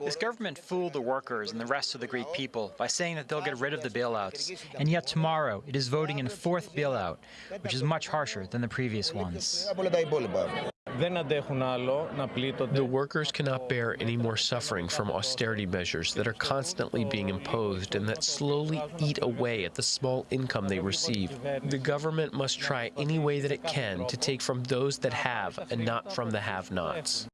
This government fooled the workers and the rest of the Greek people by saying that they'll get rid of the bailouts. And yet tomorrow it is voting in a fourth bailout, which is much harsher than the previous ones. The workers cannot bear any more suffering from austerity measures that are constantly being imposed and that slowly eat away at the small income they receive. The government must try any way that it can to take from those that have and not from the have nots.